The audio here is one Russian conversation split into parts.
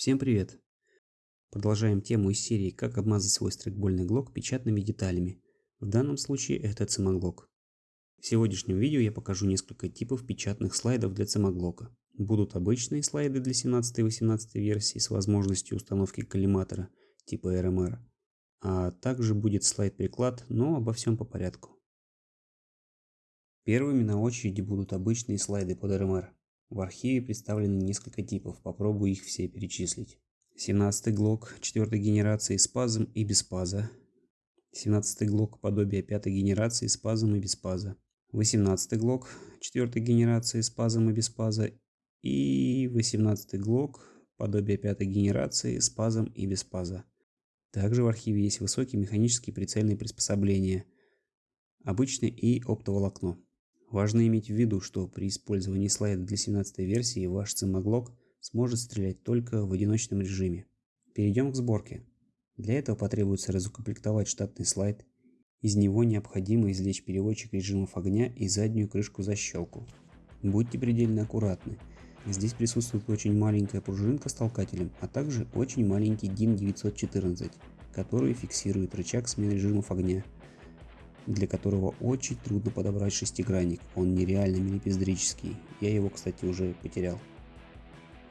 Всем привет! Продолжаем тему из серии «Как обмазать свой стрейкбольный глок печатными деталями». В данном случае это цемоглок. В сегодняшнем видео я покажу несколько типов печатных слайдов для цемоглока. Будут обычные слайды для 17 и 18 версии с возможностью установки коллиматора типа RMR, а также будет слайд-приклад, но обо всем по порядку. Первыми на очереди будут обычные слайды под RMR. В архиве представлены несколько типов, попробую их все перечислить. 17 глок 4 генерации с пазом и без паза. 17 глок подобие 5 генерации с пазом и без паза. 18 глок 4 генерации с пазом и без паза. И 18 глок подобие 5 генерации с пазом и без паза. Также в архиве есть высокие механические прицельные приспособления, обычное и оптоволокно. Важно иметь в виду, что при использовании слайда для 17 версии ваш цимоглок сможет стрелять только в одиночном режиме. Перейдем к сборке. Для этого потребуется разукомплектовать штатный слайд. Из него необходимо извлечь переводчик режимов огня и заднюю крышку защелку. Будьте предельно аккуратны. Здесь присутствует очень маленькая пружинка с толкателем, а также очень маленький DIN 914, который фиксирует рычаг смены режимов огня для которого очень трудно подобрать шестигранник, он нереально милипиздрический, я его кстати уже потерял.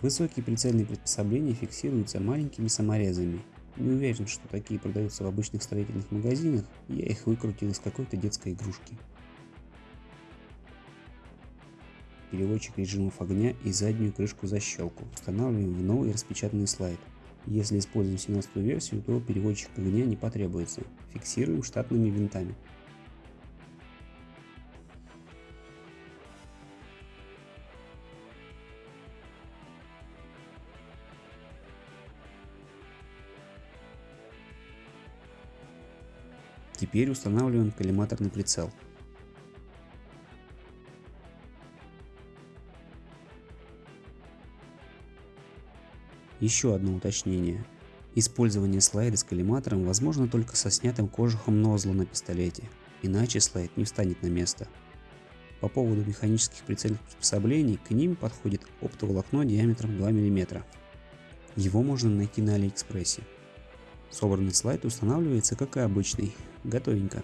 Высокие прицельные приспособления фиксируются маленькими саморезами. Не уверен, что такие продаются в обычных строительных магазинах, я их выкрутил из какой-то детской игрушки. Переводчик режимов огня и заднюю крышку защелку устанавливаем в новый распечатанный слайд. Если используем 17 версию, то переводчик огня не потребуется. Фиксируем штатными винтами. Теперь устанавливаем коллиматорный прицел. Еще одно уточнение. Использование слайда с коллиматором возможно только со снятым кожухом нозла на пистолете, иначе слайд не встанет на место. По поводу механических прицельных приспособлений, к ним подходит оптоволокно диаметром 2 мм. Его можно найти на Алиэкспрессе. Собранный слайд устанавливается как и обычный, готовенько.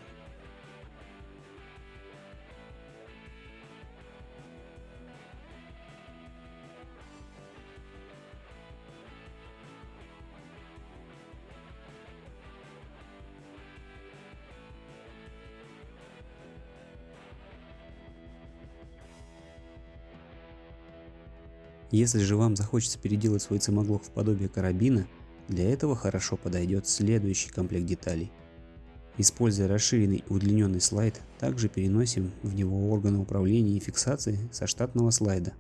Если же вам захочется переделать свой цимоглок в подобие карабина, для этого хорошо подойдет следующий комплект деталей. Используя расширенный и удлиненный слайд, также переносим в него органы управления и фиксации со штатного слайда.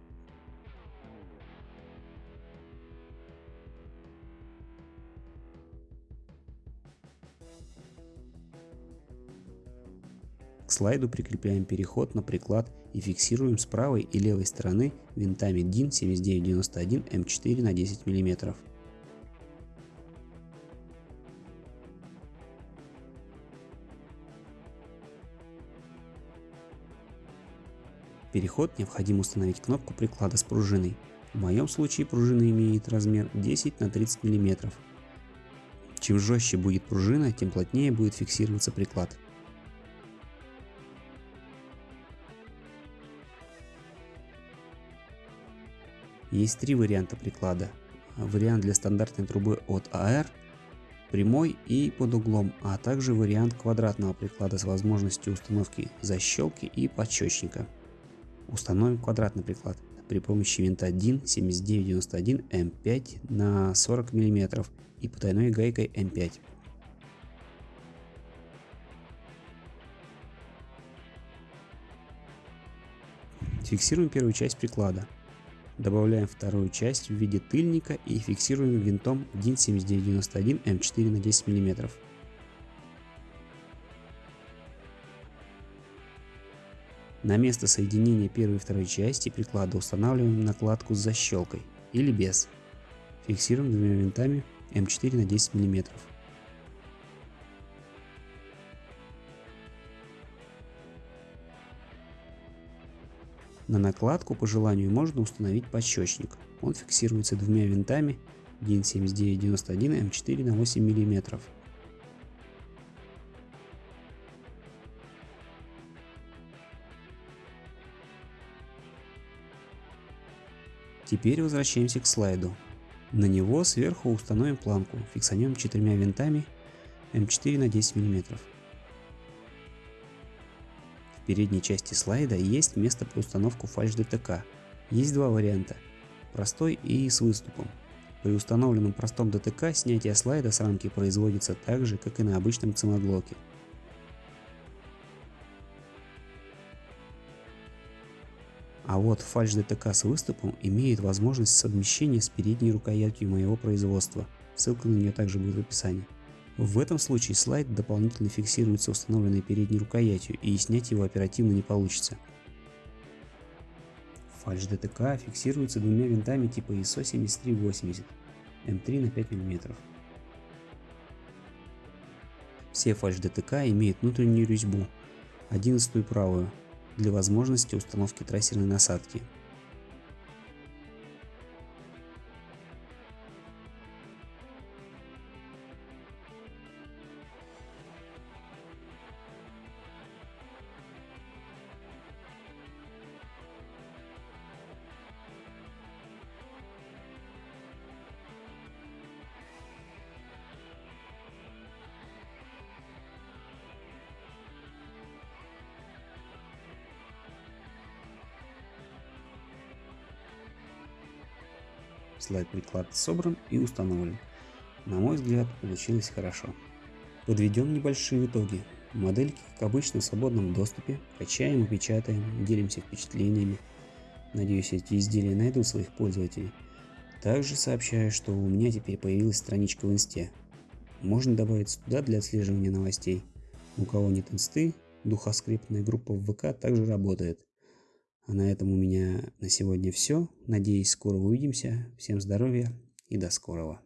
К слайду прикрепляем переход на приклад и фиксируем с правой и левой стороны винтами DIN 7991 М4 на 10 мм. Переход необходимо установить кнопку приклада с пружиной. В моем случае пружина имеет размер 10 на 30 мм. Чем жестче будет пружина, тем плотнее будет фиксироваться приклад. Есть три варианта приклада. Вариант для стандартной трубы от AR, прямой и под углом, а также вариант квадратного приклада с возможностью установки защелки и подщечника. Установим квадратный приклад при помощи винта DIN 7991 М5 на 40 мм и потайной гайкой М5. Фиксируем первую часть приклада. Добавляем вторую часть в виде тыльника и фиксируем винтом DIN 7991 М4 на 10 мм. На место соединения первой и второй части приклада устанавливаем накладку с защелкой или без. Фиксируем двумя винтами М4 на 10 мм. На накладку по желанию можно установить подщечник. Он фиксируется двумя винтами DIN 7991 М4 на 8 мм. Теперь возвращаемся к слайду. На него сверху установим планку, фиксанем четырьмя винтами М4 на 10 мм. В передней части слайда есть место по установку фальш ДТК. Есть два варианта, простой и с выступом. При установленном простом ДТК снятие слайда с рамки производится так же, как и на обычном цимоглоке. А вот фальш ДТК с выступом имеет возможность совмещения с передней рукоятью моего производства. Ссылка на нее также будет в описании. В этом случае слайд дополнительно фиксируется установленной передней рукоятью и снять его оперативно не получится. Фальш ДТК фиксируется двумя винтами типа ISO 7380 М3 на 5 мм. Все фальш ДТК имеют внутреннюю резьбу, 11 правую, для возможности установки трассерной насадки. Слайд-приклад собран и установлен. На мой взгляд, получилось хорошо. Подведем небольшие итоги. Модельки, как обычно, в свободном доступе. Качаем и печатаем, делимся впечатлениями. Надеюсь, эти изделия найдут своих пользователей. Также сообщаю, что у меня теперь появилась страничка в инсте. Можно добавить туда для отслеживания новостей. У кого нет инсты, духоскриптная группа в ВК также работает. А на этом у меня на сегодня все. Надеюсь, скоро увидимся. Всем здоровья и до скорого.